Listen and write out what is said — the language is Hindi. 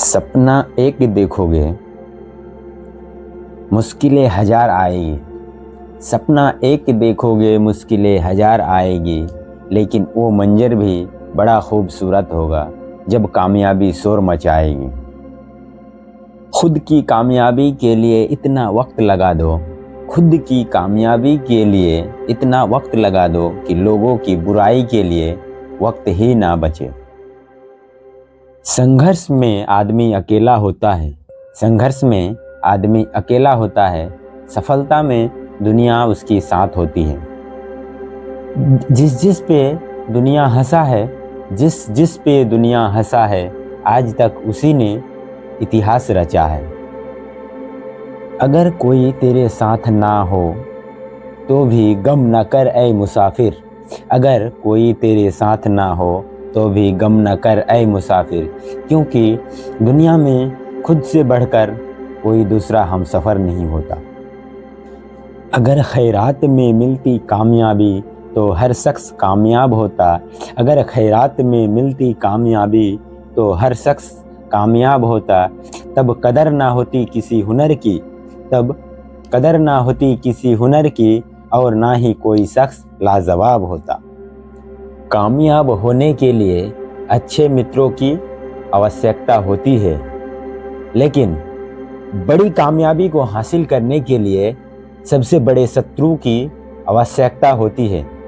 सपना एक देखोगे, मुश्किलें हज़ार आएगी। सपना एक देखोगे, मुश्किलें हज़ार आएगी, लेकिन वो मंजर भी बड़ा खूबसूरत होगा जब कामयाबी शोर मचाएगी। खुद की कामयाबी के लिए इतना वक्त लगा दो, खुद की कामयाबी के लिए इतना वक्त लगा दो कि लोगों की बुराई के लिए वक्त ही ना बचे। संघर्ष में आदमी अकेला होता है। संघर्ष में आदमी अकेला होता है। सफलता में दुनिया उसकी साथ होती है। जिस जिस पे दुनिया हंसा है, जिस जिस पे दुनिया हंसा है, आज तक उसी ने इतिहास रचा है। अगर कोई तेरे साथ ना हो तो भी गम न कर ए मुसाफिर। अगर कोई तेरे साथ ना हो तो भी गम न कर ए मुसाफिर। क्योंकि दुनिया में खुद से बढ़कर कोई दूसरा हम सफ़र नहीं होता। अगर खैरात में मिलती कामयाबी तो हर शख्स कामयाब होता। अगर खैरात में मिलती कामयाबी तो हर शख्स कामयाब होता। तब कदर ना होती किसी हुनर की, तब कदर ना होती किसी हुनर की, और ना ही कोई शख्स लाजवाब होता। कामयाब होने के लिए अच्छे मित्रों की आवश्यकता होती है। लेकिन बड़ी कामयाबी को हासिल करने के लिए सबसे बड़े शत्रु की आवश्यकता होती है।